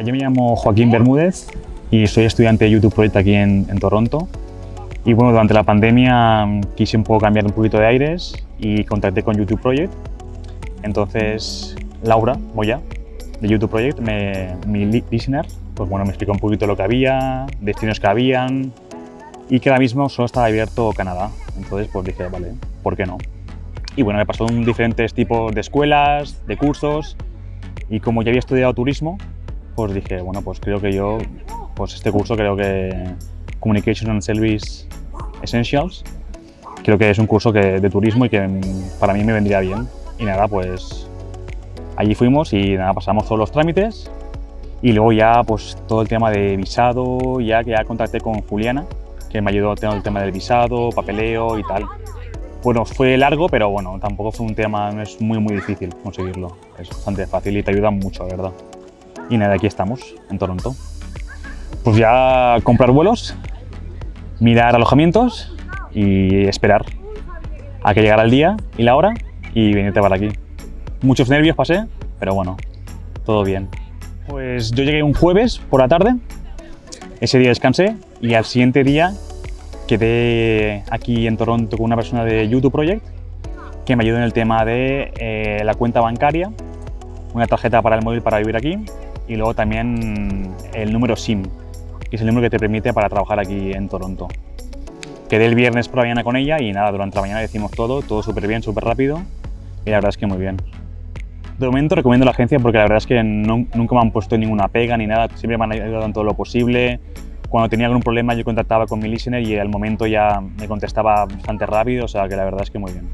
Mira, yo me llamo Joaquín Bermúdez y soy estudiante de YouTube Project aquí en, en Toronto. Y bueno, durante la pandemia mm, quise un poco cambiar un poquito de aires y contacté con YouTube Project. Entonces, Laura Moya, de YouTube Project, me, mi li- listener, pues bueno, me explicó un poquito lo que había, destinos que habían y que ahora mismo solo estaba abierto Canadá. Entonces, pues dije, vale, ¿por qué no? Y bueno, me pasó diferentes tipos de escuelas, de cursos y como ya había estudiado turismo, pues dije, bueno, pues creo que yo, pues este curso creo que Communication and Service Essentials, creo que es un curso que, de turismo y que para mí me vendría bien. Y nada, pues allí fuimos y nada, pasamos todos los trámites y luego ya pues todo el tema de visado, ya que ya contacté con Juliana, que me ayudó tener el tema del visado, papeleo y tal. Bueno, fue largo, pero bueno, tampoco fue un tema, es muy muy difícil conseguirlo. Es bastante fácil y te ayuda mucho, verdad. Y nada, aquí estamos, en Toronto. Pues ya comprar vuelos, mirar alojamientos y esperar a que llegara el día y la hora y venirte para aquí. Muchos nervios pasé, pero bueno, todo bien. Pues yo llegué un jueves por la tarde, ese día descansé y al siguiente día quedé aquí en Toronto con una persona de YouTube Project que me ayudó en el tema de eh, la cuenta bancaria, una tarjeta para el móvil para vivir aquí y luego también el número SIM, que es el número que te permite para trabajar aquí en Toronto. Quedé el viernes por la mañana con ella y nada, durante la mañana decimos todo, todo súper bien, súper rápido y la verdad es que muy bien. De momento recomiendo la agencia porque la verdad es que no- nunca me han puesto ninguna pega ni nada, siempre me han ayudado en todo lo posible. Cuando tenía algún problema yo contactaba con mi listener y al momento ya me contestaba bastante rápido, o sea que la verdad es que muy bien.